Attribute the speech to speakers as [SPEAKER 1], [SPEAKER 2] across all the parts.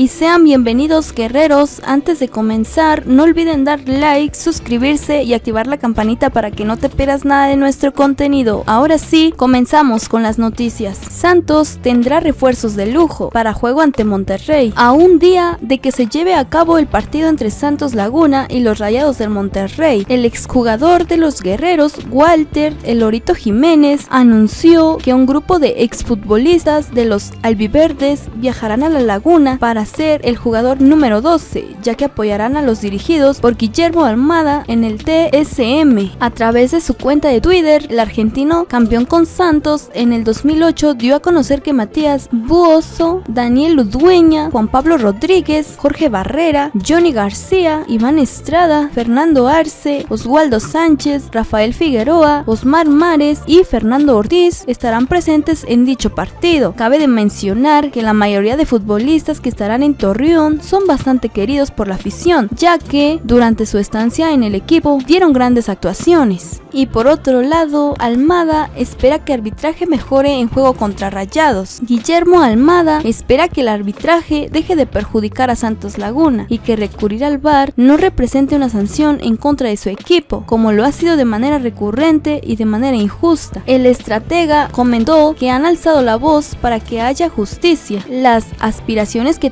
[SPEAKER 1] y sean bienvenidos guerreros. Antes de comenzar, no olviden dar like, suscribirse y activar la campanita para que no te pierdas nada de nuestro contenido. Ahora sí, comenzamos con las noticias. Santos tendrá refuerzos de lujo para juego ante Monterrey, a un día de que se lleve a cabo el partido entre Santos Laguna y los Rayados del Monterrey. El exjugador de los guerreros, Walter El Lorito Jiménez, anunció que un grupo de exfutbolistas de los albiverdes viajarán a la laguna para ser el jugador número 12, ya que apoyarán a los dirigidos por Guillermo Almada en el TSM. A través de su cuenta de Twitter, el argentino campeón con Santos en el 2008 dio a conocer que Matías Buoso, Daniel Udueña, Juan Pablo Rodríguez, Jorge Barrera, Johnny García, Iván Estrada, Fernando Arce, Oswaldo Sánchez, Rafael Figueroa, Osmar Mares y Fernando Ortiz estarán presentes en dicho partido. Cabe de mencionar que la mayoría de futbolistas que estarán en Torreón son bastante queridos por la afición, ya que durante su estancia en el equipo dieron grandes actuaciones. Y por otro lado, Almada espera que arbitraje mejore en juego contra Rayados. Guillermo Almada espera que el arbitraje deje de perjudicar a Santos Laguna y que recurrir al VAR no represente una sanción en contra de su equipo, como lo ha sido de manera recurrente y de manera injusta. El estratega comentó que han alzado la voz para que haya justicia. Las aspiraciones que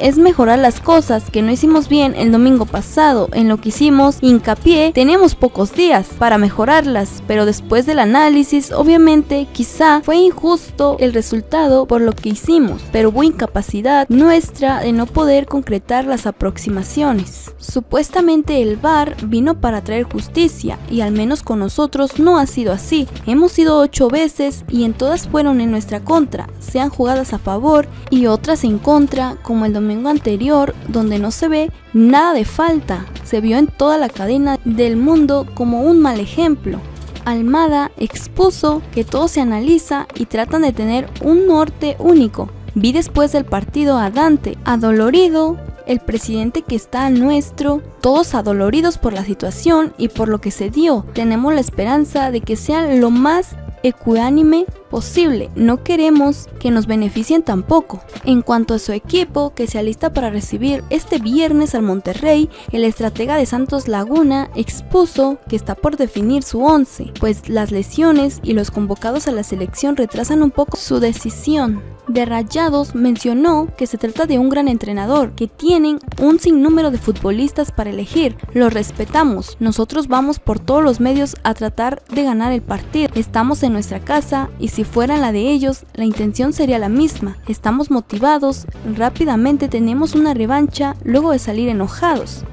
[SPEAKER 1] es mejorar las cosas que no hicimos bien el domingo pasado. En lo que hicimos hincapié, tenemos pocos días para mejorarlas, pero después del análisis, obviamente, quizá fue injusto el resultado por lo que hicimos, pero hubo incapacidad nuestra de no poder concretar las aproximaciones. Supuestamente el VAR vino para traer justicia y al menos con nosotros no ha sido así. Hemos ido ocho veces y en todas fueron en nuestra contra, sean jugadas a favor y otras en contra, como el domingo anterior, donde no se ve nada de falta. Se vio en toda la cadena del mundo como un mal ejemplo. Almada expuso que todo se analiza y tratan de tener un norte único. Vi después del partido a Dante, adolorido, el presidente que está nuestro, todos adoloridos por la situación y por lo que se dio. Tenemos la esperanza de que sean lo más ecuánime posible. No queremos que nos beneficien tampoco. En cuanto a su equipo, que se alista para recibir este viernes al Monterrey, el estratega de Santos Laguna expuso que está por definir su 11, pues las lesiones y los convocados a la selección retrasan un poco su decisión de Rayados mencionó que se trata de un gran entrenador, que tienen un sinnúmero de futbolistas para elegir. Lo respetamos, nosotros vamos por todos los medios a tratar de ganar el partido. Estamos en nuestra casa y si fuera la de ellos, la intención sería la misma. Estamos motivados, rápidamente tenemos una revancha luego de salir enojados.